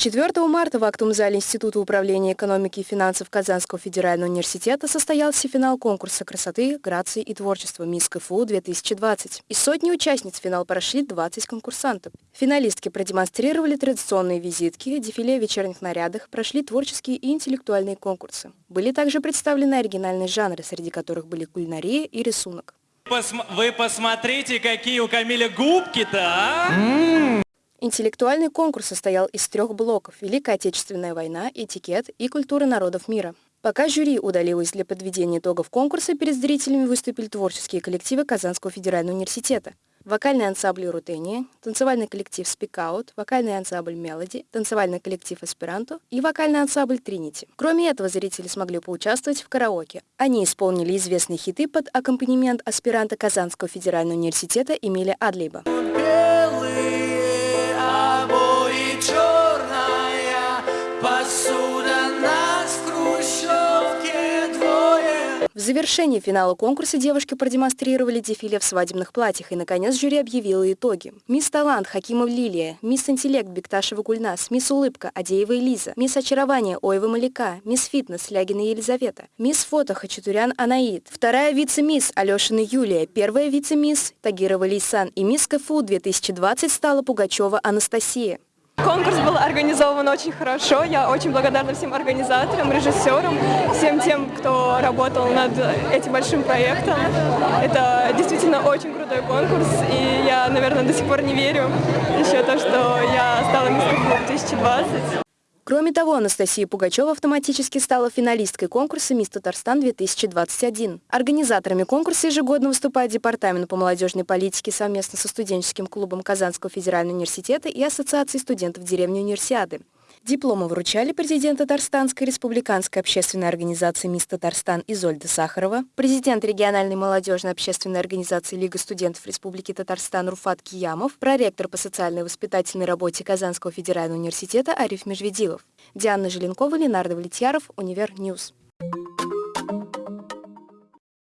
4 марта в актовом зале Института управления экономики и финансов Казанского федерального университета состоялся финал конкурса красоты, грации и творчества «Мисс КФУ-2020». Из сотни участниц финал прошли 20 конкурсантов. Финалистки продемонстрировали традиционные визитки, дефиле в вечерних нарядах, прошли творческие и интеллектуальные конкурсы. Были также представлены оригинальные жанры, среди которых были кулинария и рисунок. Вы посмотрите, какие у Камиля губки-то, а? Интеллектуальный конкурс состоял из трех блоков – Великая Отечественная война, этикет и культура народов мира. Пока жюри удалилось для подведения итогов конкурса, перед зрителями выступили творческие коллективы Казанского федерального университета. Вокальный ансамбль «Рутения», танцевальный коллектив «Спикаут», вокальный ансамбль «Мелоди», танцевальный коллектив «Эсперанто» и вокальный ансамбль «Тринити». Кроме этого, зрители смогли поучаствовать в караоке. Они исполнили известные хиты под аккомпанемент аспиранта Казанского федерального университета Эмиля Адлиба. В завершении финала конкурса девушки продемонстрировали дефиле в свадебных платьях, и, наконец, жюри объявило итоги. Мисс Талант Хакимов Лилия, Мисс Интеллект Бекташева Гульнас, Мисс Улыбка Адеева Элиза, Мисс Очарование Оева Маляка, Мисс Фитнес Лягина Елизавета, Мисс Фото Хачатурян Анаид, вторая вице-мисс Алешина Юлия, первая вице-мисс Тагирова Лейсан и мисс КФУ 2020 стала Пугачева Анастасия. Конкурс был организован очень хорошо. Я очень благодарна всем организаторам, режиссерам, всем тем, кто работал над этим большим проектом. Это действительно очень крутой конкурс, и я, наверное, до сих пор не верю еще то, что я стала мисс 2020. Кроме того, Анастасия Пугачева автоматически стала финалисткой конкурса «Мисс Татарстан-2021». Организаторами конкурса ежегодно выступает Департамент по молодежной политике совместно со студенческим клубом Казанского федерального университета и Ассоциацией студентов деревни Универсиады. Дипломы вручали президент Татарстанской республиканской общественной организации «Мисс Татарстан» Изольда Сахарова, президент региональной молодежной общественной организации Лига студентов Республики Татарстан Руфат Киямов, проректор по социальной воспитательной работе Казанского федерального университета Ариф Межведилов. Диана Желенкова, Ленар Давлетьяров, Univer News.